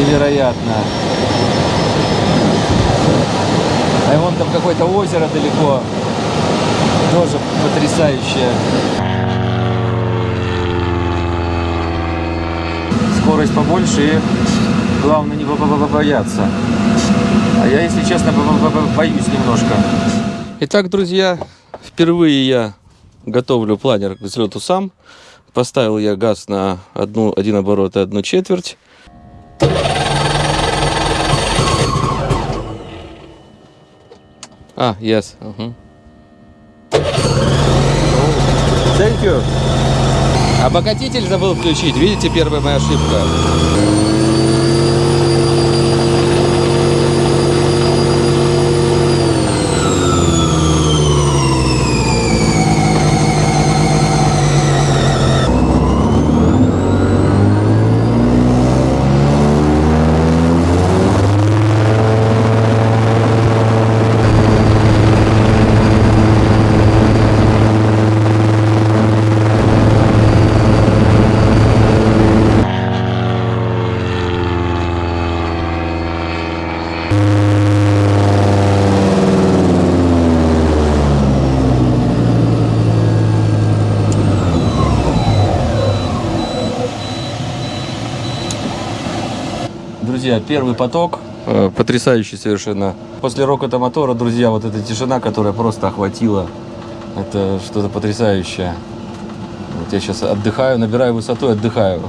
Невероятно. А вон там какое-то озеро далеко. Тоже потрясающее. Скорость побольше и главное не бояться. А я, если честно, боюсь немножко. Итак, друзья, впервые я готовлю планер к взлету сам. Поставил я газ на одну, один оборот и одну четверть. А, yes. Uh -huh. Thank you. Обогатитель забыл включить. Видите, первая моя ошибка. Друзья, первый поток, э, потрясающий совершенно. После рокота мотора, друзья, вот эта тишина, которая просто охватила, это что-то потрясающее. Вот я сейчас отдыхаю, набираю высоту и отдыхаю.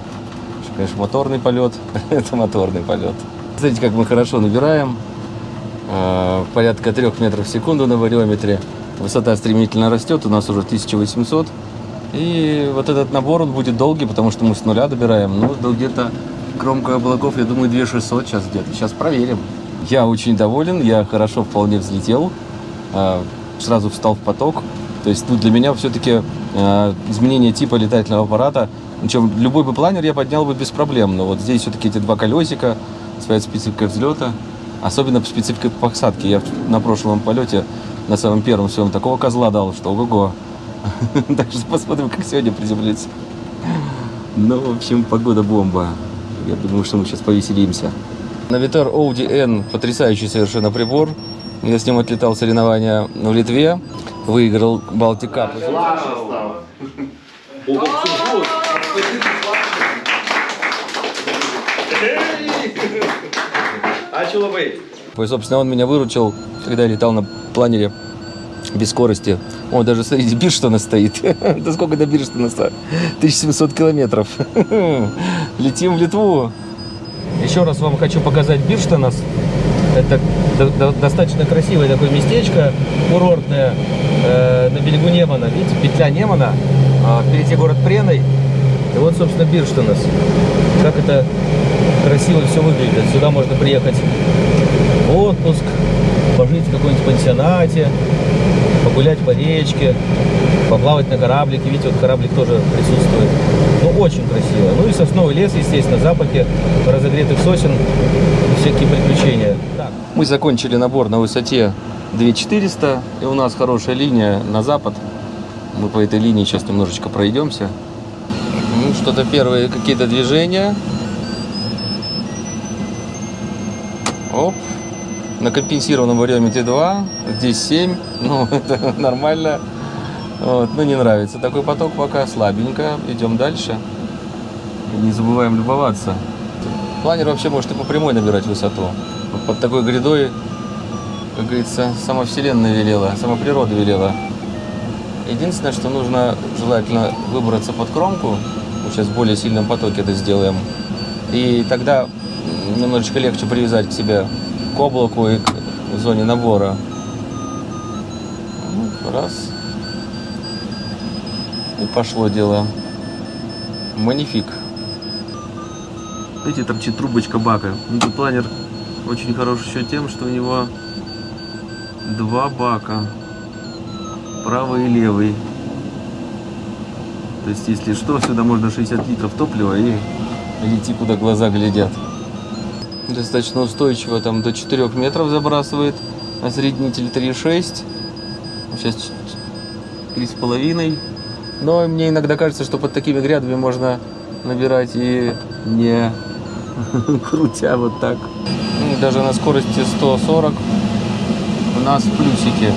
Конечно, моторный полет, это моторный полет. Смотрите, как мы хорошо набираем. Э, порядка 3 метров в секунду на вариометре. Высота стремительно растет, у нас уже 1800. И вот этот набор, он будет долгий, потому что мы с нуля добираем. Ну, где-то Кромка облаков, я думаю, 2600 сейчас где-то. Сейчас проверим. Я очень доволен, я хорошо вполне взлетел. А, сразу встал в поток. То есть ну, для меня все-таки а, изменение типа летательного аппарата, причем любой бы планер я поднял бы без проблем, но вот здесь все-таки эти два колесика, своя специфика взлета, особенно специфика посадки. Я на прошлом полете, на самом первом своем, такого козла дал, что ого-го. Так что посмотрим, как сегодня приземлиться. Ну, в общем, погода бомба. Я думаю, что мы сейчас повеселимся. Навитар Audi N потрясающий совершенно прибор. Я с ним отлетал соревнования в Литве. Выиграл Балтик Кап. И, собственно, он меня выручил, когда я летал на планере без скорости. О, даже, смотрите, Бирштона стоит. Да сколько до Бирштона? 1700 километров. Летим в Литву. Еще раз вам хочу показать Бирштонас. Это достаточно красивое такое местечко, курортное, э, на берегу Немана. Видите, петля Немана, а впереди город Преной. И вот, собственно, Бирштонас. Как это красиво все выглядит. Сюда можно приехать в отпуск, пожить в каком-нибудь пансионате, погулять по речке, поплавать на кораблике. Видите, вот кораблик тоже присутствует. Ну, очень красиво. Ну и сосновый лес, естественно, запахи разогретых сосен, всякие приключения. Так. Мы закончили набор на высоте 2400, и у нас хорошая линия на запад. Мы по этой линии сейчас немножечко пройдемся. Ну, что-то первые какие-то движения. Оп на компенсированном вариометре 2, здесь 7, ну это нормально. Вот, но не нравится такой поток пока, слабенько, идем дальше. Не забываем любоваться. Планер вообще может и по прямой набирать высоту. Под такой грядой, как говорится, сама вселенная велела, сама природа велела. Единственное, что нужно желательно выбраться под кромку, мы сейчас в более сильном потоке это сделаем, и тогда немножечко легче привязать к себе облаку и к зоне набора. Раз. И пошло дело. Манифик. Видите, чуть трубочка бака. Планер очень хорош еще тем, что у него два бака. Правый и левый. То есть, если что, сюда можно 60 литров топлива и идти, куда глаза глядят достаточно устойчиво, там до 4 метров забрасывает, осреднитель 3,6, сейчас 3,5. Но мне иногда кажется, что под такими грядами можно набирать и не крутя вот так. Ну, Даже на скорости 140 у нас плюсики.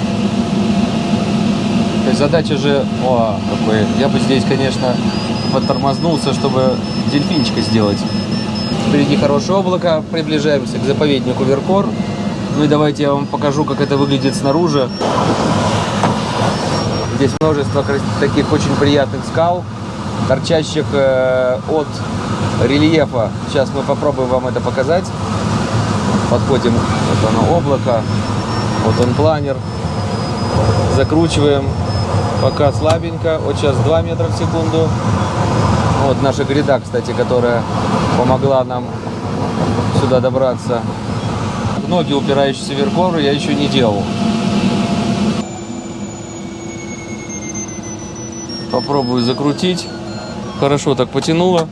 То есть задача же, о, какой, я бы здесь, конечно, подтормознулся, чтобы дельфинчика сделать. Впереди хорошее облако, приближаемся к заповеднику Веркор. Ну и давайте я вам покажу, как это выглядит снаружи. Здесь множество таких очень приятных скал, торчащих э, от рельефа. Сейчас мы попробуем вам это показать. Подходим, вот оно облако, вот он планер. Закручиваем, пока слабенько, вот сейчас 2 метра в секунду. Вот наша гряда, кстати, которая помогла нам сюда добраться. Ноги, упирающиеся в веркору, я еще не делал. Попробую закрутить. Хорошо так потянуло.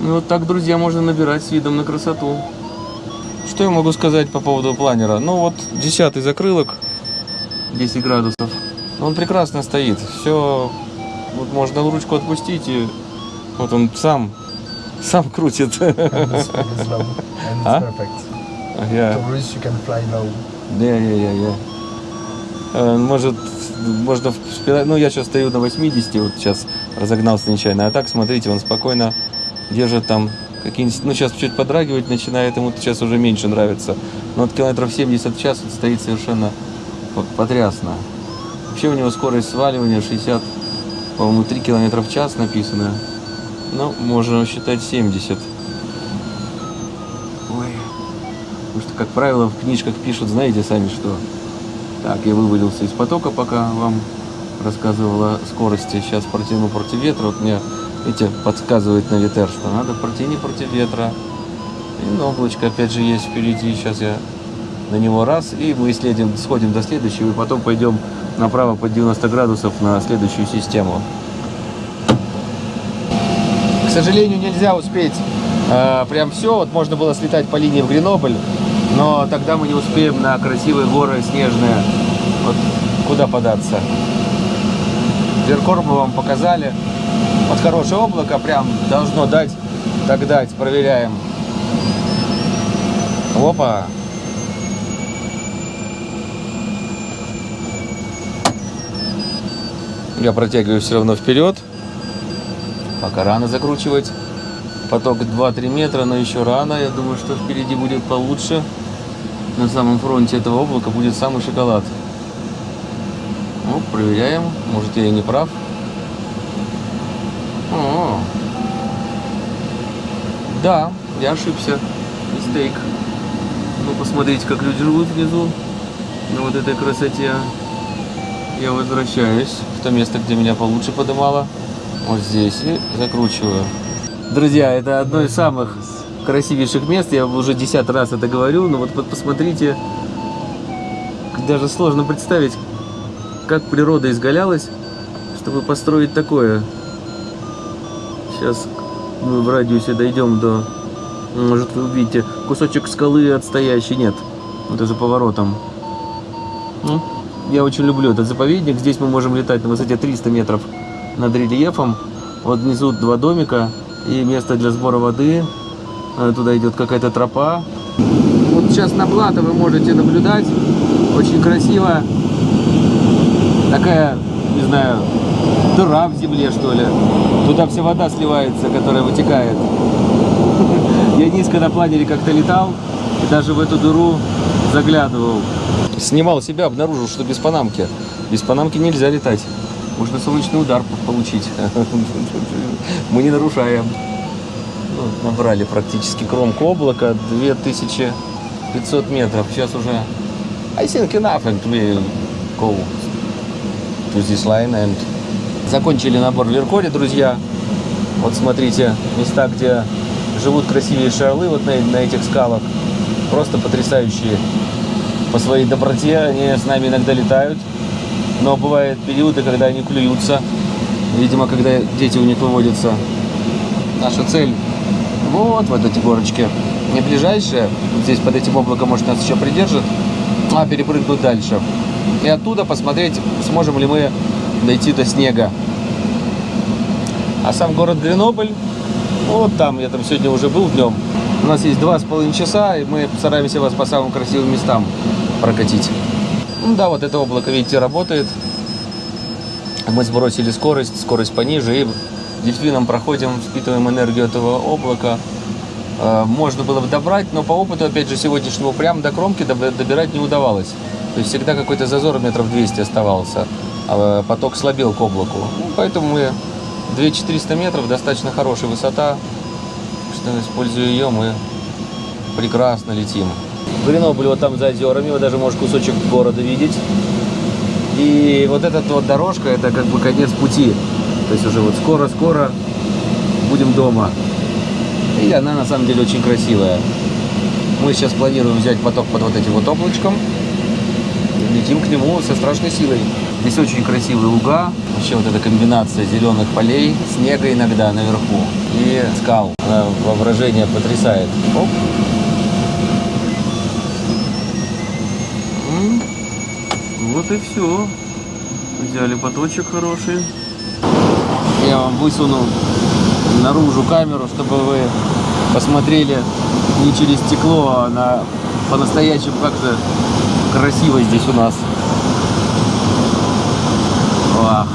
Ну вот так, друзья, можно набирать с видом на красоту. Что я могу сказать по поводу планера? Ну вот, десятый закрылок, 10 градусов. Он прекрасно стоит. Все, вот можно ручку отпустить и вот он сам, сам крутит. perfect. Я- Tourists you can fly low. Э, Может, можно вспирать. Ну, я сейчас стою на 80, вот сейчас разогнался нечаянно. А так, смотрите, он спокойно держит там какие-нибудь... Ну, сейчас чуть подрагивать начинает, ему сейчас уже меньше нравится. Но от километров 70 в час вот стоит совершенно по- потрясно. Вообще у него скорость сваливания 60, по-моему, 3 километра в час написано. Ну, можно считать 70. Ой. Потому что, как правило, в книжках пишут, знаете сами что. Так, я вывалился из потока, пока вам рассказывала о скорости. Сейчас протяну против ветра. Вот мне, видите, подсказывает на ветер, что надо протяни против ветра. И облачко опять же есть впереди. Сейчас я на него раз, и мы следим, сходим до следующего, и потом пойдем направо под 90 градусов на следующую систему. К сожалению, нельзя успеть э, прям все. Вот можно было слетать по линии в Гренобль, но тогда мы не успеем на красивые горы снежные. Вот куда податься. Веркор мы вам показали. Вот хорошее облако прям должно дать, так дать. Проверяем. Опа. Я протягиваю все равно вперед. Пока рано закручивать. Поток 2-3 метра, но еще рано. Я думаю, что впереди будет получше. На самом фронте этого облака будет самый шоколад. Ну, проверяем. Может, я и не прав. О, Да, я ошибся. Мистейк. Ну, посмотрите, как люди живут внизу. На вот этой красоте. Я возвращаюсь в то место, где меня получше подымало. Вот здесь и закручиваю. Друзья, это одно из самых красивейших мест. Я уже десятый раз это говорю, но вот, вот посмотрите, даже сложно представить, как природа изгалялась, чтобы построить такое. Сейчас мы в радиусе дойдем до, может вы увидите, кусочек скалы отстоящий, нет, это за поворотом. Ну, я очень люблю этот заповедник. Здесь мы можем летать на высоте 300 метров над рельефом. Вот внизу два домика и место для сбора воды. Э, Туда идет какая-то тропа. Вот сейчас на плато вы можете наблюдать. Очень красиво. Такая, не знаю, дыра в земле, что ли. Туда вся вода сливается, которая вытекает. Я низко на планере как-то летал и даже в эту дыру заглядывал. Снимал себя, обнаружил, что без панамки. Без панамки нельзя летать. Можно солнечный удар получить. Мы не нарушаем. Ну, набрали практически кромку облака 2500 метров. Сейчас уже I think enough and we go to this line and закончили набор в Веркоре, друзья. Вот смотрите, места, где живут красивейшие орлы вот на, на этих скалах. Просто потрясающие. По своей доброте они с нами иногда летают. Но бывают периоды, когда они клюются. Видимо, когда дети у них выводятся. Наша цель вот в этой горочке. Не ближайшая. Вот здесь под этим облаком, может, нас еще придержит. А перепрыгнуть дальше. И оттуда посмотреть, сможем ли мы дойти до снега. А сам город Гренобль, вот там, я там сегодня уже был днем. У нас есть два с половиной часа, и мы стараемся вас по самым красивым местам прокатить. Ну да, вот это облако, видите, работает. Мы сбросили скорость, скорость пониже, и дельфином проходим, впитываем энергию этого облака. Э, Можно было бы добрать, но по опыту, опять же, сегодняшнего прямо до кромки доб- добирать не удавалось. То есть всегда какой-то зазор метров 200 оставался, а поток слабел к облаку. Ну, поэтому мы 2400 метров, достаточно хорошая высота, что используя ее, мы прекрасно летим. Гренобль вот там за озерами, вы даже можешь кусочек города видеть. И вот эта вот дорожка, это как бы конец пути. То есть уже вот скоро-скоро будем дома. И она на самом деле очень красивая. Мы сейчас планируем взять поток под вот этим вот облачком. И Летим к нему со страшной силой. Здесь очень красивые луга. Вообще вот эта комбинация зеленых полей, снега иногда наверху и скал. Она воображение потрясает. Оп. Вот и все. Взяли поточек хороший. Я вам высуну наружу камеру, чтобы вы посмотрели не через стекло, а на по-настоящему как же красиво здесь у нас. Вах.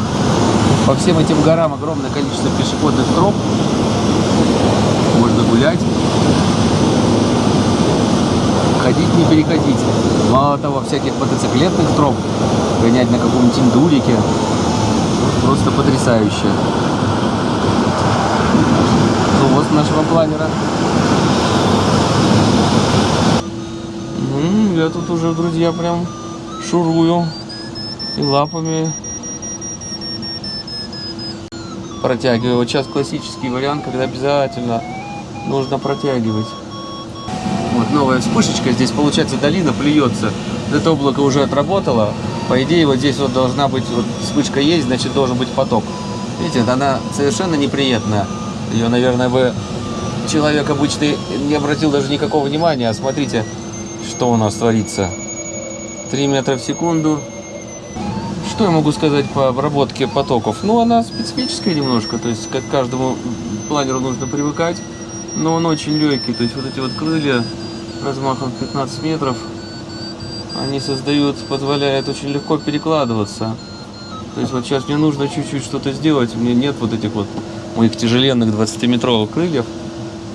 По всем этим горам огромное количество пешеходных троп. Можно гулять. Ходить, не переходить. Мало того, всяких мотоциклетных троп. Гонять на каком-нибудь индурике. Просто потрясающе. Хвост нашего планера. Я тут уже, друзья, прям шурую и лапами протягиваю. Вот сейчас классический вариант, когда обязательно нужно протягивать. Новая вспышечка. Здесь получается долина плюется. Это облако уже отработало. По идее, вот здесь вот должна быть вот вспышка есть, значит должен быть поток. Видите, она совершенно неприятная. Ее, наверное, бы человек обычный не обратил даже никакого внимания. А смотрите, что у нас творится. 3 метра в секунду. Что я могу сказать по обработке потоков? Ну, она специфическая немножко, то есть как каждому планеру нужно привыкать, но он очень легкий, то есть вот эти вот крылья размахом 15 метров, они создают, позволяют очень легко перекладываться. То есть вот сейчас мне нужно чуть-чуть что-то сделать, меня нет вот этих вот моих тяжеленных 20-метровых крыльев,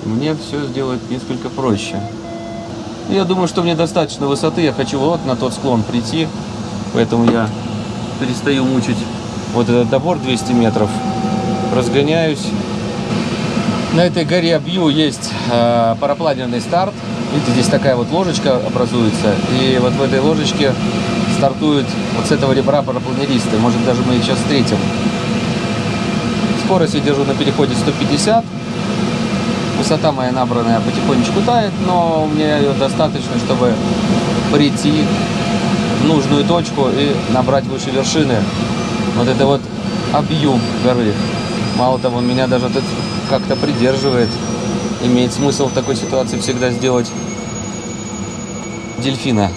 мне все сделать несколько проще. Я думаю, что мне достаточно высоты, я хочу вот на тот склон прийти, поэтому я перестаю мучить вот этот добор 200 метров, разгоняюсь. На этой горе Абью есть э, парапланерный старт. Видите, здесь такая вот ложечка образуется, и вот в этой ложечке стартуют вот с этого ребра парапланеристы. Может, даже мы их сейчас встретим. Скорость я держу на переходе 150. Высота моя набранная потихонечку тает, но меня ее достаточно, чтобы прийти в нужную точку и набрать выше вершины. Вот это вот объем горы. Мало того, меня даже тут как-то придерживает. Имеет смысл в такой ситуации всегда сделать дельфина.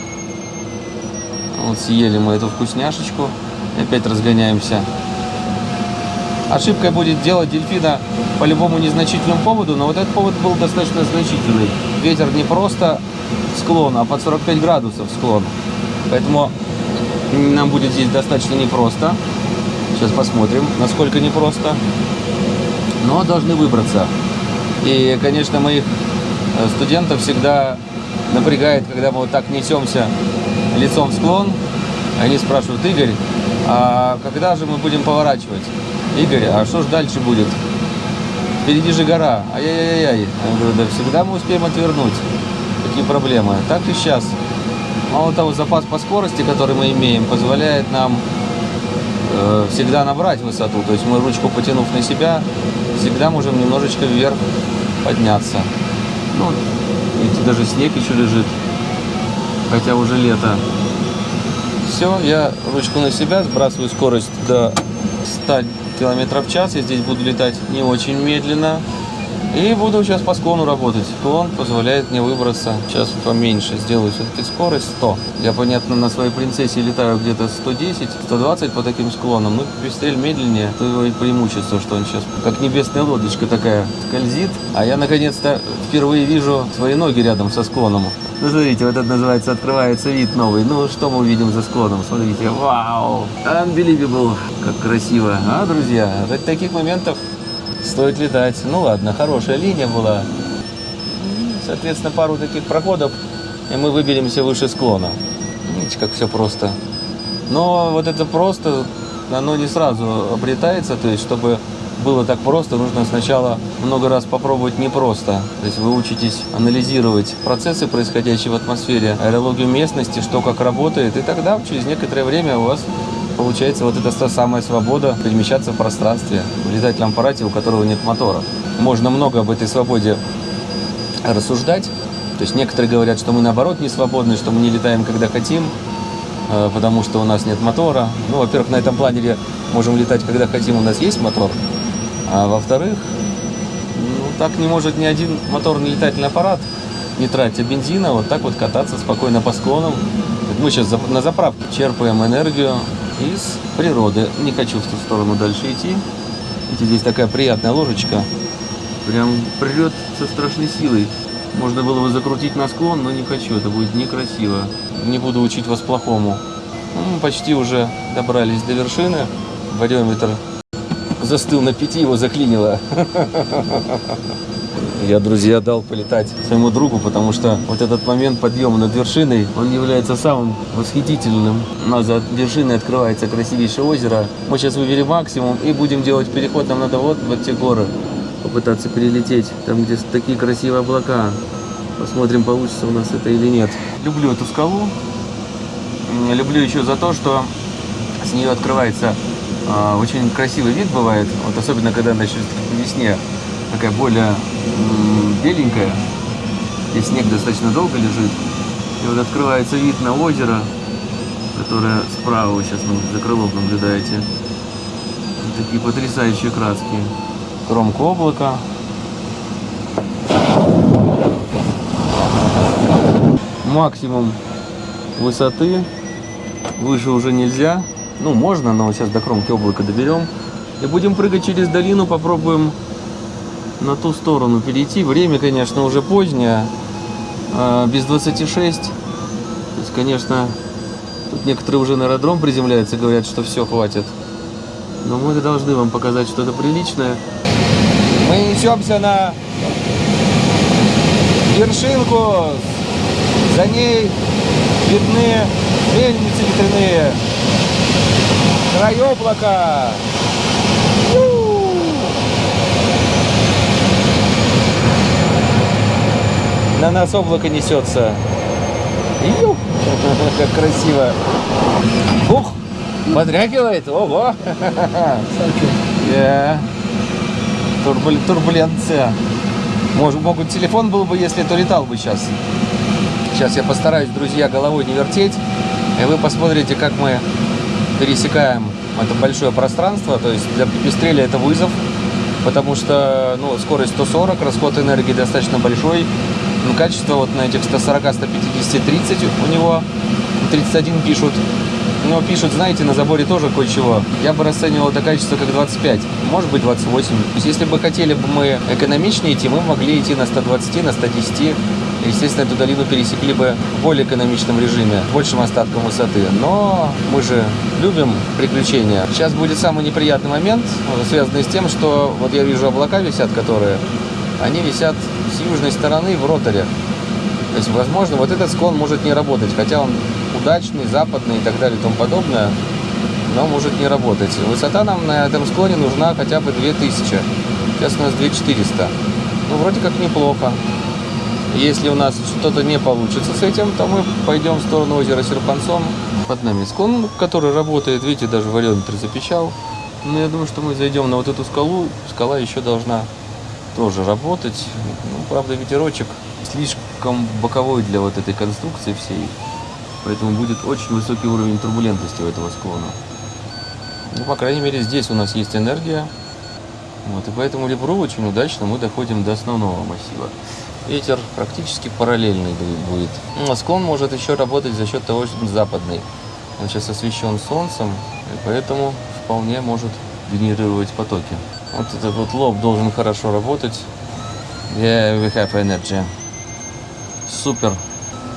Вот съели мы эту вкусняшечку. И опять разгоняемся. Ошибкой будет делать дельфина по любому незначительному поводу, но вот этот повод был достаточно значительный. Ветер не просто склон, а под 45 градусов склон. Поэтому нам будет здесь достаточно непросто. Сейчас посмотрим, насколько непросто. Но должны выбраться. И, конечно, моих э, студентов всегда напрягает, когда мы вот так несемся лицом в склон. Они спрашивают, Игорь, а когда же мы будем поворачивать? Игорь, а что ж дальше будет? Впереди же гора. Ай-яй-яй-яй. Я говорю, да всегда мы успеем отвернуть. Какие проблемы? Так и сейчас. Мало того, запас по скорости, который мы имеем, позволяет нам э, всегда набрать высоту. То есть мы ручку потянув на себя, всегда можем немножечко вверх подняться. Ну, видите, даже снег еще лежит, хотя уже лето. Все, я ручку на себя, сбрасываю скорость до 100 км в час. Я здесь буду летать не очень медленно. И буду сейчас по склону работать. Склон позволяет мне выбраться. Сейчас поменьше сделаю все-таки скорость 100. Я, понятно, на своей принцессе летаю где-то 110, 120 по таким склонам. Ну, пестрель медленнее. То и преимущество, что он сейчас как небесная лодочка такая скользит. А я, наконец-то, впервые вижу свои ноги рядом со склоном. Ну, смотрите, вот это называется «Открывается вид новый». Ну, что мы увидим за склоном? Смотрите, вау! Unbelievable! Как красиво, а, друзья? Ради таких моментов стоит летать. Ну, ладно, хорошая линия была. Соответственно, пару таких проходов, и мы выберемся выше склона. Видите, как все просто. Но вот это просто, оно не сразу обретается, то есть, чтобы было так просто, нужно сначала много раз попробовать непросто. То есть вы учитесь анализировать процессы, происходящие в атмосфере, аэрологию местности, что как работает, и тогда через некоторое время у вас получается вот эта та самая свобода перемещаться в пространстве в летательном аппарате, у которого нет мотора. Можно много об этой свободе рассуждать. То есть некоторые говорят, что мы наоборот не свободны, что мы не летаем, когда хотим, э, потому что у нас нет мотора. Ну, во-первых, на этом планере можем летать, когда хотим, у нас есть мотор. А во-вторых, ну, так не может ни один моторный летательный аппарат, не тратя бензина, вот так вот кататься спокойно по склонам. Мы сейчас на заправке черпаем энергию из природы. Не хочу в ту сторону дальше идти. Видите, здесь такая приятная ложечка. Прям прет со страшной силой. Можно было бы закрутить на склон, но не хочу, это будет некрасиво. Не буду учить вас плохому. Ну, почти уже добрались до вершины. Вариометр застыл на пяти, его заклинило. Я, друзья, дал полетать своему другу, потому что вот этот момент подъема над вершиной, он является самым восхитительным. У нас за вершиной открывается красивейшее озеро. Мы сейчас выберем максимум и будем делать переход. Нам надо вот в эти горы попытаться перелететь. Там, где такие красивые облака. Посмотрим, получится у нас это или нет. Люблю эту скалу. Люблю еще за то, что с нее открывается очень красивый вид бывает. Вот особенно, когда начнет по весне такая более беленькая. Здесь снег достаточно долго лежит. И вот открывается вид на озеро, которое справа вы сейчас ну, за крылом наблюдаете. Вот такие потрясающие краски. Кромка облака. Максимум высоты. Выше уже нельзя. Ну, можно, но сейчас до кромки облака доберем. И будем прыгать через долину, попробуем на ту сторону перейти. Время, конечно, уже позднее, а, без 26. То есть, конечно, тут некоторые уже на аэродром приземляются, говорят, что все, хватит. Но мы должны вам показать что-то приличное. Мы несемся на вершинку. За ней видны мельницы ветряные. Край облака. На нас облако несется. Ю! Как красиво. Ух! Подрягивает. Ого! Yeah. Турбуль... Турбуленция. Может, могут телефон был бы, если то летал бы сейчас. Сейчас я постараюсь, друзья, головой не вертеть. И вы посмотрите, как мы пересекаем это большое пространство. То есть для пепестреля это вызов, потому что ну, скорость 140, расход энергии достаточно большой. Ну, качество вот на этих 140, 150, 30 у него, 31 пишут. Но пишут, знаете, на заборе тоже кое-чего. Я бы расценивал это качество как 25, может быть 28. То есть, если бы хотели бы мы экономичнее идти, мы могли идти на 120, на 110. Естественно, эту долину пересекли бы в более экономичном режиме, большим остатком высоты. Но мы же любим приключения. Сейчас будет самый неприятный момент, связанный с тем, что вот я вижу облака висят, которые, они висят с южной стороны в роторе. То есть, возможно, вот этот склон может не работать, хотя он удачный, западный и так далее и тому подобное, но может не работать. Высота нам на этом склоне нужна хотя бы 2000. Сейчас у нас 2400. Ну, вроде как неплохо. Если у нас что-то не получится с этим, то мы пойдем в сторону озера Серпанцом. Под нами склон, который работает. Видите, даже вариометр запечал. Но я думаю, что мы зайдем на вот эту скалу. Скала еще должна тоже работать. Ну, правда, ветерочек слишком боковой для вот этой конструкции всей. Поэтому будет очень высокий уровень турбулентности у этого склона. Ну, по крайней мере, здесь у нас есть энергия. Вот, и по этому ребру очень удачно мы доходим до основного массива. Ветер практически параллельный бу- будет. Ну, а склон может еще работать за счет того, что он западный. Он сейчас освещен солнцем, и поэтому вполне может генерировать потоки. Вот этот вот лоб должен хорошо работать. Yeah, we have energy. Супер.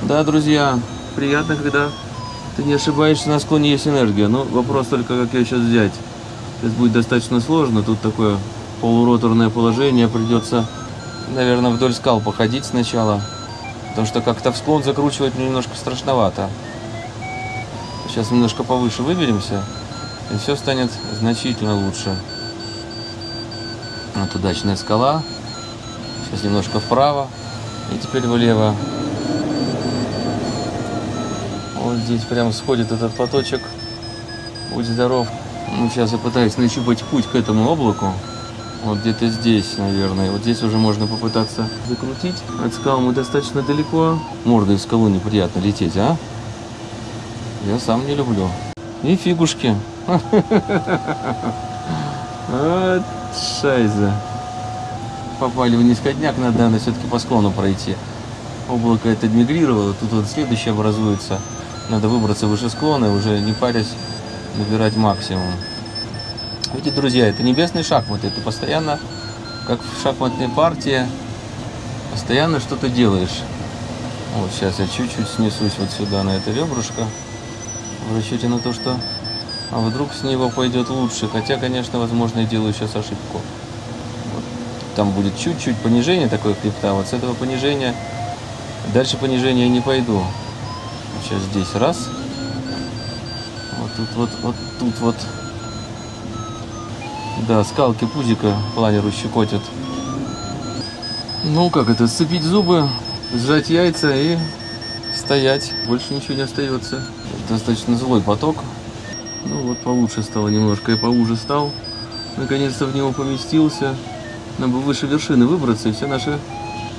Да, друзья, приятно, когда ты не ошибаешься, на склоне есть энергия. Но вопрос только, как ее сейчас взять. Сейчас будет достаточно сложно. Тут такое полуроторное положение. Придется, наверное, вдоль скал походить сначала. Потому что как-то в склон закручивать мне немножко страшновато. Сейчас немножко повыше выберемся, и все станет значительно лучше. Вот удачная скала. Сейчас немножко вправо и теперь влево. Вот здесь прям сходит этот поточек. Будь здоров. Ну, сейчас я пытаюсь нащупать путь к этому облаку. Вот где-то здесь, наверное. Вот здесь уже можно попытаться закрутить. От скал мы достаточно далеко. Мордой в скалу неприятно лететь, а? Я сам не люблю. И фигушки. Шайза. Попали в низкодняк, надо, наверное, все-таки по склону пройти. Облако это мигрировало, тут вот следующее образуется. Надо выбраться выше склона и уже не парясь набирать максимум. Видите, друзья, это небесный шахмат, это постоянно, как в шахматной партии, постоянно что-то делаешь. Вот сейчас я чуть-чуть снесусь вот сюда, на это ребрышко, в расчете на то, что а вдруг с него пойдет лучше. Хотя, конечно, возможно, я делаю сейчас ошибку. Вот Там будет чуть-чуть понижение такое хребта. Вот с этого понижения дальше понижения я не пойду. Сейчас здесь раз. Вот тут вот, вот тут вот. Да, скалки пузика планеру щекотят. Ну, как это, сцепить зубы, сжать яйца и стоять. Больше ничего не остается. Достаточно злой поток. Ну вот получше стало немножко, я поуже стал. Наконец-то в него поместился. Нам бы выше вершины выбраться, и все наши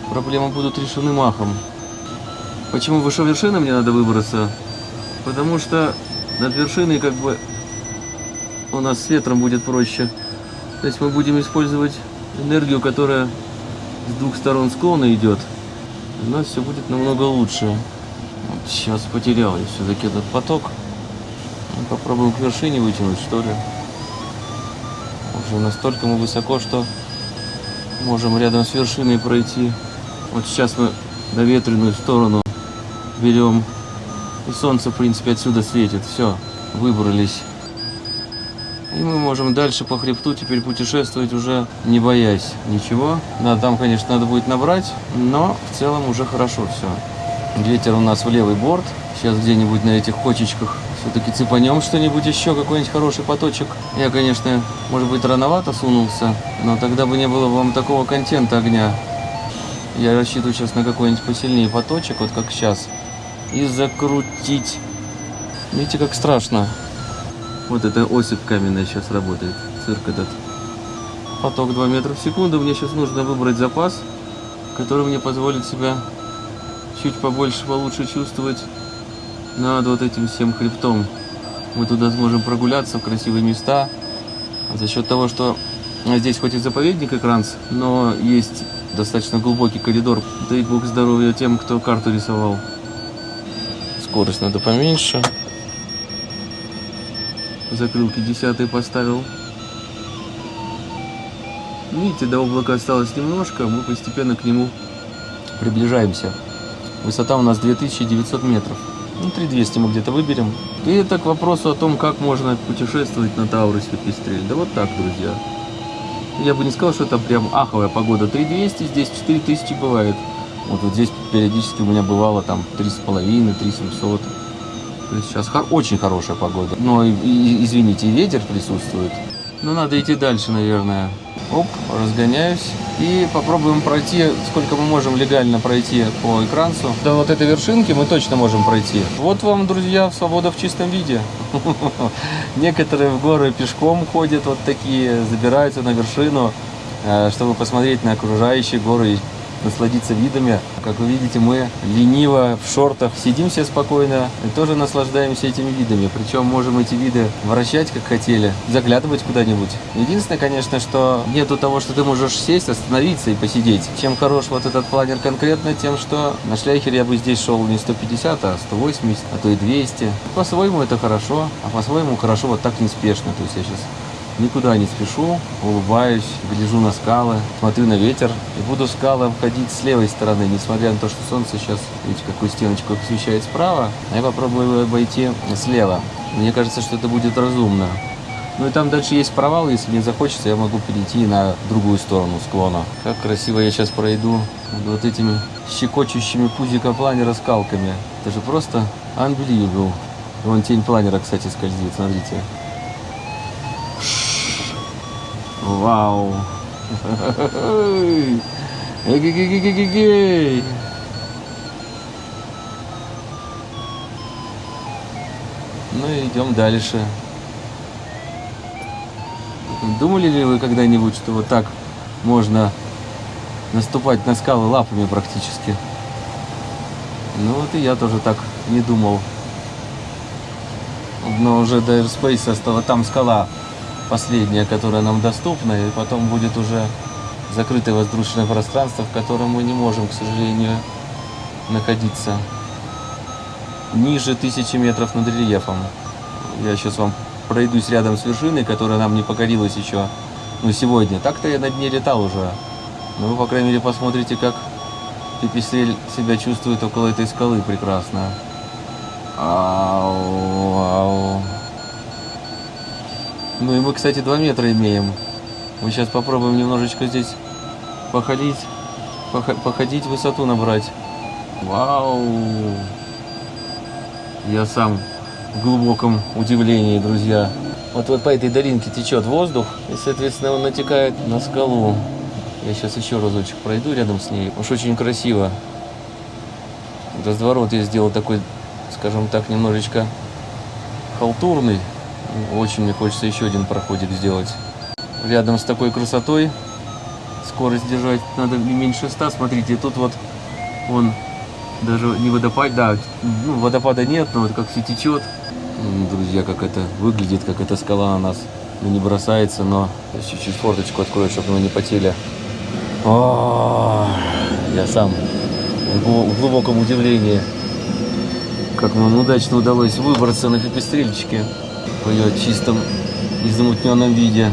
проблемы будут решены махом. Почему выше вершины мне надо выбраться? Потому что над вершиной как бы у нас с ветром будет проще. То есть мы будем использовать энергию, которая с двух сторон склона идет. У нас все будет намного лучше. Вот сейчас потерял я все-таки этот поток. Ну, Попробуем к вершине вытянуть, что ли. Уже настолько мы высоко, что можем рядом с вершиной пройти. Вот сейчас мы на ветреную сторону берем. И солнце, в принципе, отсюда светит. Все, выбрались. И мы можем дальше по хребту теперь путешествовать уже не боясь ничего. Да, там, конечно, надо будет набрать, но в целом уже хорошо все. Ветер у нас в левый борт. Сейчас где-нибудь на этих кочечках все-таки цепанем что-нибудь еще, какой-нибудь хороший поточек. Я, конечно, может быть, рановато сунулся, но тогда бы не было вам такого контента огня. Я рассчитываю сейчас на какой-нибудь посильнее поточек, вот как сейчас, и закрутить. Видите, как страшно. Вот эта осыпь каменная сейчас работает, цирк этот. Поток 2 метра в секунду. Мне сейчас нужно выбрать запас, который мне позволит себя чуть побольше, получше чувствовать над вот этим всем хребтом. Мы туда сможем прогуляться в красивые места. А за счет того, что здесь хоть и заповедник Экранс, но есть достаточно глубокий коридор. Дай бог здоровья тем, кто карту рисовал. Скорость надо поменьше. Закрылки десятые поставил. Видите, до облака осталось немножко, мы постепенно к нему приближаемся. Высота у нас 2900 метров. Ну, 3200 мы где-то выберем. И это к вопросу о том, как можно путешествовать на Таурусе Пестрель. Да вот так, друзья. Я бы не сказал, что это прям аховая погода. 3200, здесь 4000 бывает. Вот, вот здесь периодически у меня бывало там 3,5, 3700. То есть сейчас хор- очень хорошая погода. Но, и- и- извините, и ветер присутствует. Но надо идти дальше, наверное. Оп, разгоняюсь. И попробуем пройти, сколько мы можем легально пройти по экранцу. До вот этой вершинки мы точно можем пройти. Вот вам, друзья, свобода в чистом виде. Некоторые в горы пешком ходят, вот такие, забираются на вершину, э, чтобы посмотреть на окружающие горы насладиться видами. Как вы видите, мы лениво в шортах сидим все спокойно и тоже наслаждаемся этими видами. Причем можем эти виды вращать как хотели, заглядывать куда-нибудь. Единственное, конечно, что нету того, что ты можешь сесть, остановиться и посидеть. Чем хорош вот этот планер конкретно, тем, что на шляхере я бы здесь шел не 150, а 180, а то и 200. По-своему это хорошо, а по-своему хорошо вот так неспешно. То есть я сейчас Никуда не спешу, улыбаюсь, гляжу на скалы, смотрю на ветер и буду скалы обходить с левой стороны, несмотря на то, что солнце сейчас, видите, какую стеночку освещает справа, а я попробую обойти слева. Мне кажется, что это будет разумно. Ну и там дальше есть провал, если не захочется, я могу перейти на другую сторону склона. Как красиво я сейчас пройду вот этими щекочущими пузика планера скалками. Это же просто unbelievable. Вон тень планера, кстати, скользит, смотрите. Вау! Эгегегегегегей! Ну и идем дальше. Думали ли вы когда-нибудь, что вот так можно наступать на скалы лапами практически? Ну вот и я тоже так не думал. Но уже до Airspace стала там скала последняя, которая нам доступна, и потом будет уже закрытое воздушное пространство, в котором мы не можем, к сожалению, находиться ниже тысячи метров над рельефом. Я сейчас вам пройдусь рядом с вершиной, которая нам не покорилась еще ну, сегодня. Так-то я над ней летал уже. Но вы, по крайней мере, посмотрите, как Пипистрель себя чувствует около этой скалы прекрасно. Ау, ау. Ну и мы, кстати, 2 метра имеем. Мы сейчас попробуем немножечко здесь походить, походить, высоту набрать. Вау! Я сам в глубоком удивлении, друзья. Вот, вот по этой долинке течет воздух, и, соответственно, он натекает на скалу. Я сейчас еще разочек пройду рядом с ней. Уж очень красиво. Разворот я сделал такой, скажем так, немножечко халтурный. Очень мне хочется еще один проходик сделать. Рядом с такой красотой скорость держать надо не меньше 100. Смотрите, тут вот он даже не водопад, да, ну, водопада нет, но вот как все течет. Друзья, как это выглядит, как эта скала на нас ну, не бросается, но чуть-чуть форточку открою, чтобы мы не потели. О, я сам в глубоком удивлении, как нам удачно удалось выбраться на пепестрельчике в ее чистом измутненном виде.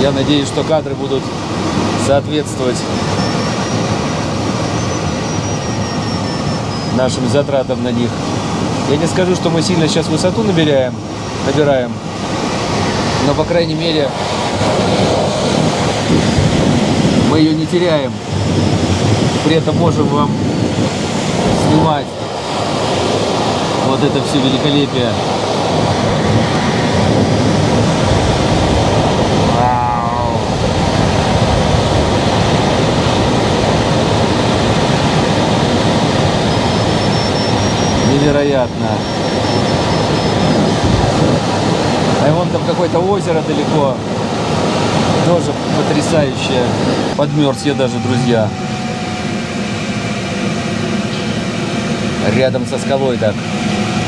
Я надеюсь, что кадры будут соответствовать нашим затратам на них. Я не скажу, что мы сильно сейчас высоту набираем, набираем, но, по крайней мере, мы ее не теряем. При этом можем вам снимать вот это все великолепие. Невероятно. А вон там какое-то озеро далеко. Тоже потрясающее. Подмерз я даже, друзья. Рядом со скалой так.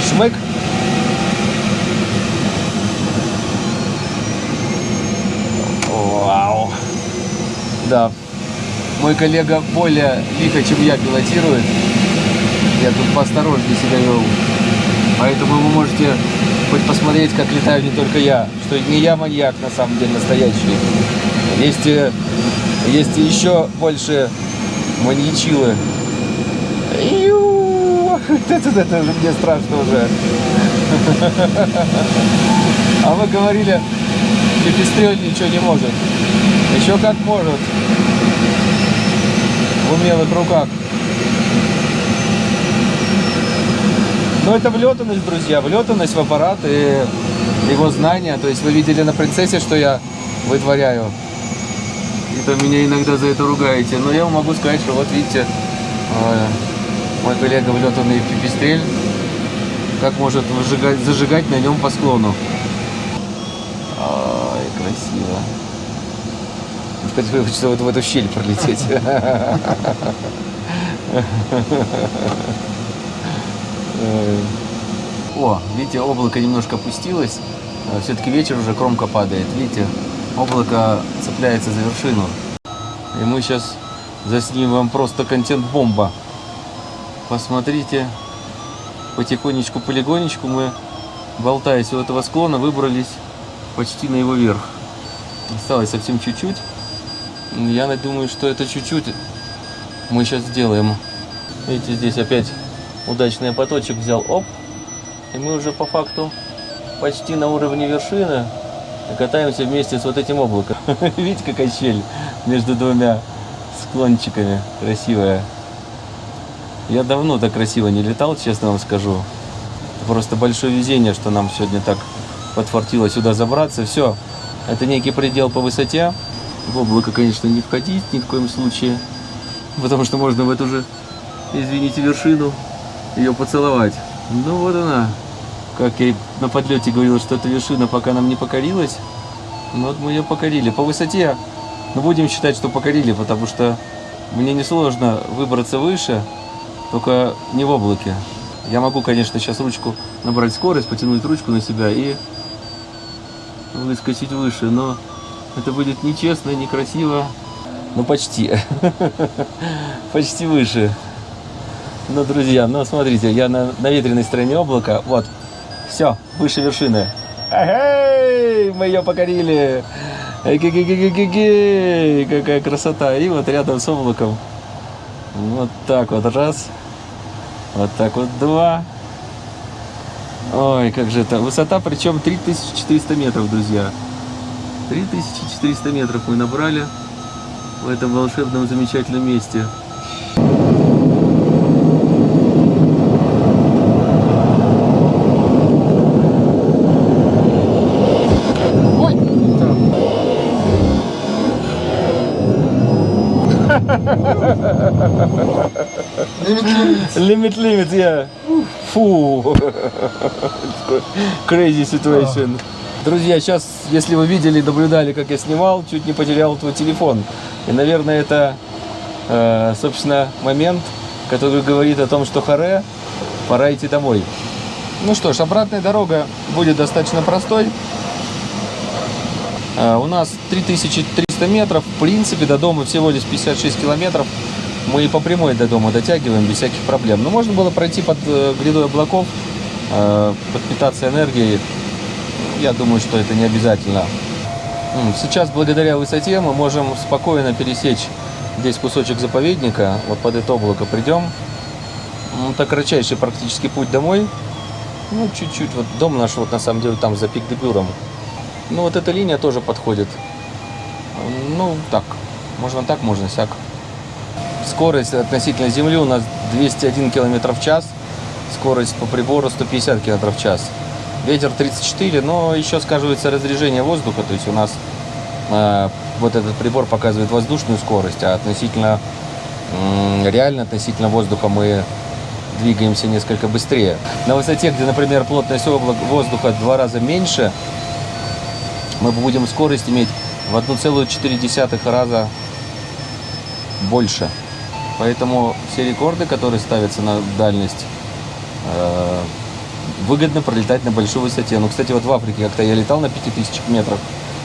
Шмык. Вау. Да. Мой коллега более лихо, чем я, пилотирует. Я тут поосторожнее себя вел. Поэтому вы можете хоть посмотреть, как летаю не только я. Что не я маньяк, на самом деле, настоящий. Есть, э, есть еще больше маньячилы. Это, это, это мне страшно уже. А вы говорили, Пепестрель ничего не может. Еще как может. В умелых руках. Но это влетанность, друзья, влетанность в аппарат и его знания. То есть вы видели на принцессе, что я вытворяю. Это меня иногда за это ругаете. Но я вам могу сказать, что вот видите, э, мой коллега влетанный пипистрель, как может выжигать, зажигать на нем по склону. Ой, красиво. Теперь хочется вот в эту щель пролететь. О, видите, облако немножко опустилось. Все-таки вечер уже кромка падает. Видите, облако цепляется за вершину. И мы сейчас заснимем вам просто контент-бомба. Посмотрите, потихонечку, полигонечку мы, болтаясь у этого склона, выбрались почти на его верх. Осталось совсем чуть-чуть. Я думаю, что это чуть-чуть мы сейчас сделаем. Видите, здесь опять удачный поточек взял. Оп. И мы уже по факту почти на уровне вершины катаемся вместе с вот этим облаком. Видите, какая щель между двумя склончиками красивая. Я давно так красиво не летал, честно вам скажу. Просто большое везение, что нам сегодня так подфартило сюда забраться. Все, это некий предел по высоте. В облако, конечно, не входить ни в коем случае, потому что можно в эту же, извините, вершину ее поцеловать. Ну вот она, как я на подлете говорил, что эта вершина пока нам не покорилась. Ну вот мы ее покорили. По высоте, ну будем считать, что покорили, потому что мне несложно выбраться выше, только не в облаке. Я могу, конечно, сейчас ручку набрать скорость, потянуть ручку на себя и выскочить выше, но это будет нечестно, некрасиво. Ну, почти. почти выше. Ну, друзья, ну, смотрите, я на, на ветреной стороне облака. Вот, все, выше вершины. Эй, мы ее покорили. Эй, какая красота. И вот рядом с облаком. Вот так вот раз. Вот так вот два. Ой, как же это. Высота причем 3400 метров, друзья. 3400 метров мы набрали в этом волшебном замечательном месте. Limit, limit, yeah. Фу. Crazy situation. Друзья, сейчас, если вы видели, наблюдали, как я снимал, чуть не потерял твой телефон. И, наверное, это, э, собственно, момент, который говорит о том, что харе, пора идти домой. Ну что ж, обратная дорога будет достаточно простой. Э, у нас 3300 метров, в принципе, до дома всего лишь 56 километров. Мы и по прямой до дома дотягиваем без всяких проблем. Но можно было пройти под э, грядой облаков, э, подпитаться энергией я думаю, что это не обязательно. Сейчас, благодаря высоте, мы можем спокойно пересечь здесь кусочек заповедника. Вот под это облако придем. Это кратчайший практически путь домой. Ну, чуть-чуть. Вот дом наш, вот на самом деле, там за пик дебюром. Ну, вот эта линия тоже подходит. Ну, так. Можно так, можно сяк. Скорость относительно земли у нас 201 км в час. Скорость по прибору 150 км в час. Ветер 34, но еще сказывается разрежение воздуха, то есть у нас э, вот этот прибор показывает воздушную скорость, а относительно, э, реально относительно воздуха мы двигаемся несколько быстрее. На высоте, где, например, плотность облак воздуха в два раза меньше, мы будем скорость иметь в 1,4 раза больше. Поэтому все рекорды, которые ставятся на дальность, э, выгодно пролетать на большой высоте. Ну, кстати, вот в Африке как-то я летал на 5000 метров,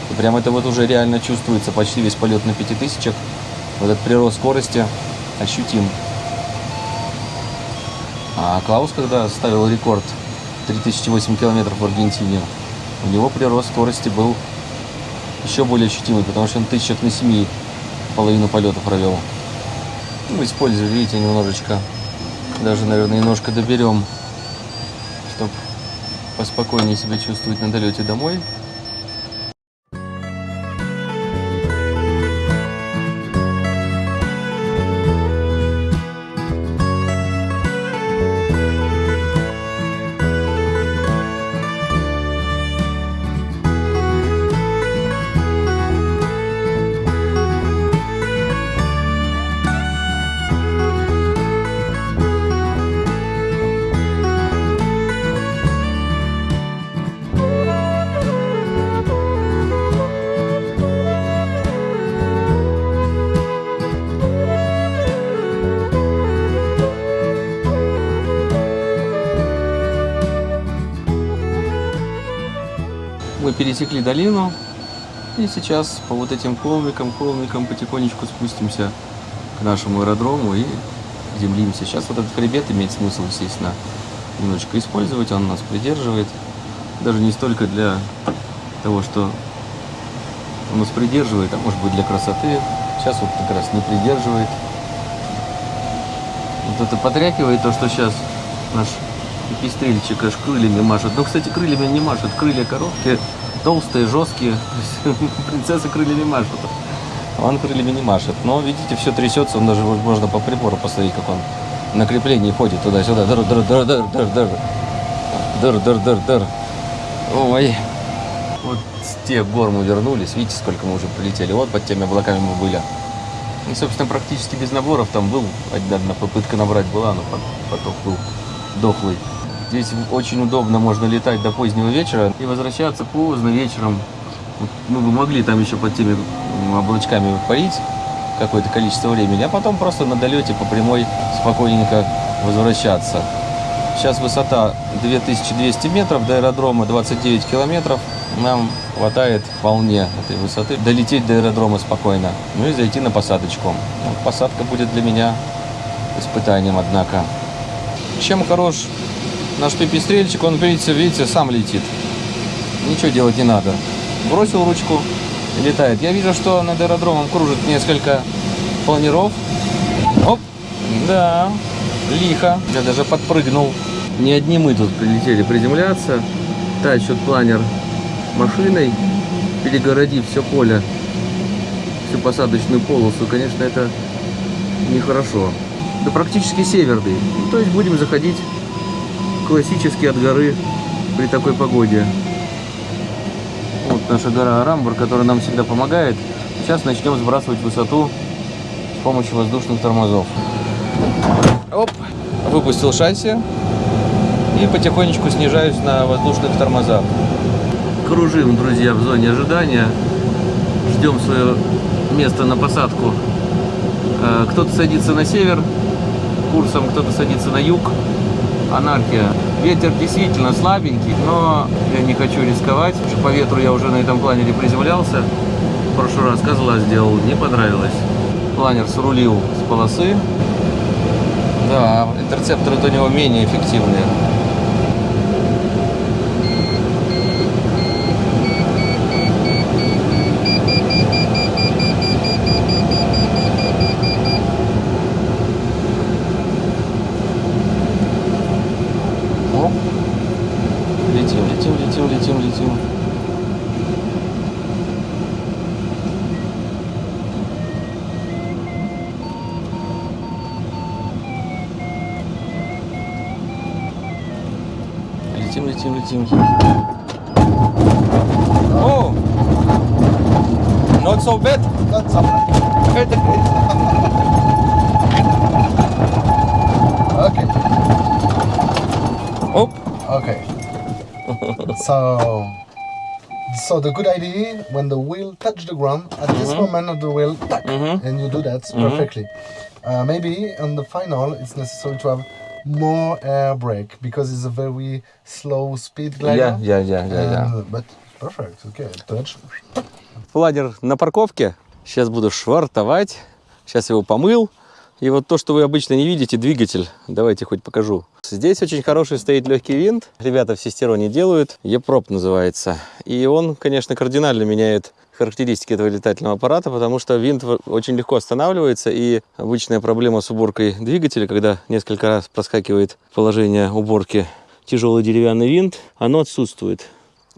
и прям это вот уже реально чувствуется, почти весь полет на 5000. Вот этот прирост скорости ощутим. А Клаус, когда ставил рекорд 3008 километров в Аргентине, у него прирост скорости был еще более ощутимый, потому что он тысячах на 7 половину полета провел. Ну, использую, видите, немножечко, даже, наверное, немножко доберем чтобы поспокойнее себя чувствовать на долете домой. Пересекли долину. И сейчас по вот этим холмикам, холмикам потихонечку спустимся к нашему аэродрому и землимся. Сейчас вот этот хребет имеет смысл, естественно, немножечко использовать. Он нас придерживает. Даже не столько для того, что он нас придерживает, а может быть для красоты. Сейчас вот как раз не придерживает. Вот это потрякивает то, что сейчас наш пестрельчик аж крыльями машет. Ну, кстати, крыльями не машет. Крылья короткие, толстые, жесткие. Принцесса крыльями машет. Он крыльями не машет. Но, видите, все трясется. Он даже можно по прибору посмотреть, как он на креплении ходит туда-сюда. Дыр, дыр, дыр, дыр, дыр, дыр. Дыр, дыр, дыр, дыр. Ой. Вот с тех гор мы вернулись. Видите, сколько мы уже прилетели. Вот под теми облаками мы были. И, собственно, практически без наборов там был. Одна попытка набрать была, но поток был дохлый. Здесь очень удобно, можно летать до позднего вечера и возвращаться поздно вечером. Мы бы могли там еще под теми облачками парить какое-то количество времени, а потом просто на долете по прямой спокойненько возвращаться. Сейчас высота 2200 метров, до аэродрома 29 километров. Нам хватает вполне этой высоты долететь до аэродрома спокойно. Ну и зайти на посадочку. Ну, посадка будет для меня испытанием, однако. Чем хорош наш пипистрельчик, он, видите, видите, сам летит. Ничего делать не надо. Бросил ручку и летает. Я вижу, что над аэродромом кружит несколько планиров. Оп, да, лихо. Я даже подпрыгнул. Не одни мы тут прилетели приземляться. Тащат планер машиной, перегородив все поле, всю посадочную полосу. Конечно, это нехорошо. Да практически северный. То есть будем заходить классически от горы при такой погоде. Вот наша гора Арамбур, которая нам всегда помогает. Сейчас начнем сбрасывать высоту с помощью воздушных тормозов. Оп, выпустил шасси и потихонечку снижаюсь на воздушных тормозах. Кружим, друзья, в зоне ожидания. Ждем свое место на посадку. Э, кто-то садится на север курсом, кто-то садится на юг. Анархия. Ветер действительно слабенький, но я не хочу рисковать. По ветру я уже на этом планере приземлялся. В прошлый раз козла сделал, не понравилось. Планер срулил с полосы. Да, интерцепторы у него менее эффективные. летим, летим. О! Not so bad. Not so bad. okay. Оп. Okay. so, so the good idea when the wheel touch the ground at this moment of the wheel, tack, Mhm. and you do that Mhm. perfectly. Uh, maybe on the final it's necessary to have more air brake because it's a very slow speed glider. Я, я, я, я, я. And- but perfect. Okay, touch. Планер на парковке. Сейчас буду швартовать. Сейчас его помыл. И вот то, что вы обычно не видите, двигатель. Давайте хоть покажу. Здесь очень хороший стоит легкий винт. Ребята в Систероне делают. Епроп называется. И он, конечно, кардинально меняет характеристики этого летательного аппарата, потому что винт очень легко останавливается, и обычная проблема с уборкой двигателя, когда несколько раз проскакивает положение уборки тяжелый деревянный винт, оно отсутствует.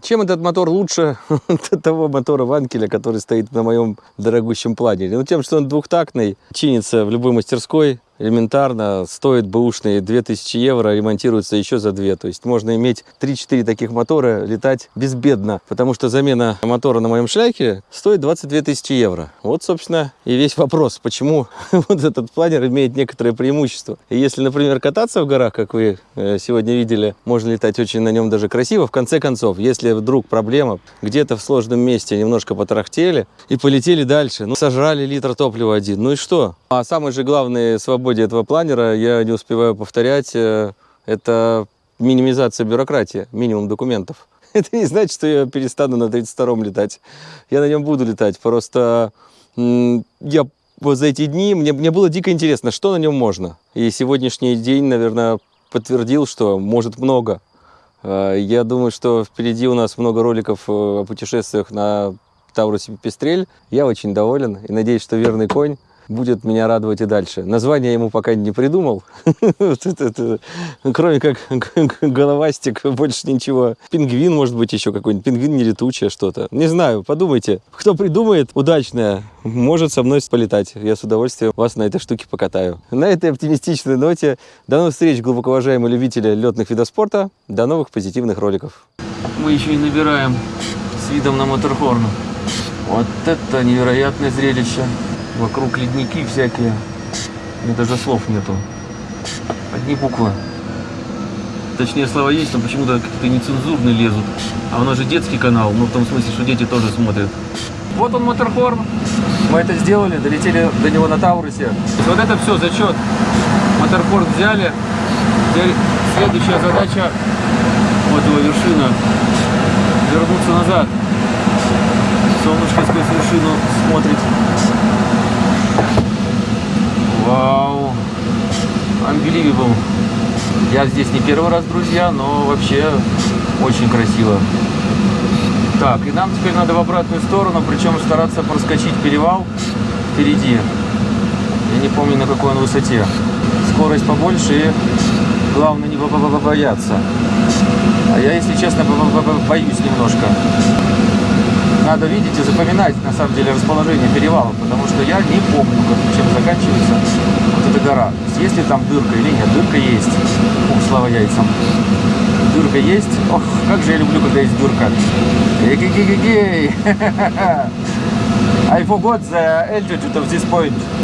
Чем этот мотор лучше того мотора Ванкеля, который стоит на моем дорогущем планере? Ну, тем, что он двухтактный, чинится в любой мастерской, элементарно, стоит бэушные 2000 евро, ремонтируется еще за 2. То есть можно иметь 3-4 таких мотора, летать безбедно, потому что замена мотора на моем шляхе стоит 22 тысячи евро. Вот, собственно, и весь вопрос, почему вот этот планер имеет некоторое преимущество. И если, например, кататься в горах, как вы э, сегодня видели, можно летать очень на нем даже красиво. В конце концов, если вдруг проблема, где-то в сложном месте немножко потарахтели и полетели дальше, ну, сожрали литр топлива один, ну и что? А самой же главной свободе этого планера, я не успеваю повторять, э, это минимизация бюрократии, минимум документов. это не значит, что я перестану на 32-м летать. Я на нем буду летать. Просто я вот за эти дни, мне, мне было дико интересно, что на нем можно. И сегодняшний день, наверное, подтвердил, что может много. Э, Я думаю, что впереди у нас много роликов э, о путешествиях на Таурусе Пестрель. Я очень доволен и надеюсь, что верный конь будет меня радовать и дальше. Название ему пока не придумал. Кроме как головастик, больше ничего. Пингвин, может быть, еще какой-нибудь. Пингвин не летучее что-то. Не знаю, подумайте. Кто придумает удачное, может со мной полетать. Я с удовольствием вас на этой штуке покатаю. На этой оптимистичной ноте до новых встреч, глубоко уважаемые любители летных видов спорта. До новых позитивных роликов. Мы еще и набираем с видом на Моторхорн. Вот это невероятное зрелище. Вокруг ледники всякие. Мне даже слов нету. Одни буквы. Точнее, слова есть, но почему-то какие-то нецензурные лезут. А у нас же детский канал, ну в том смысле, что дети тоже смотрят. Вот он, Моторхорн. Мы это сделали, долетели до него на Таурусе. Вот это все, зачет. Моторхорн взяли. Теперь следующая задача, вот его вершина, вернуться назад. Солнышко сквозь вершину смотрит. Вау. Unbelievable. Я здесь не первый раз, друзья, но вообще очень красиво. Так, и нам теперь надо в обратную сторону, причем стараться проскочить перевал впереди. Я не помню, на какой он высоте. Скорость побольше и главное не бо- бо- бо- бояться. А я, если честно, бо- бо- бо- боюсь немножко. Надо видеть и запоминать, на самом деле, расположение перевала, потому что я не помню, как, чем заканчивается вот эта гора. То есть, есть ли там дырка или нет. Дырка есть. Ух, слава яйцам. Дырка есть. Ох, как же я люблю, когда есть дырка. Эгегегегей. I forgot the altitude of this point.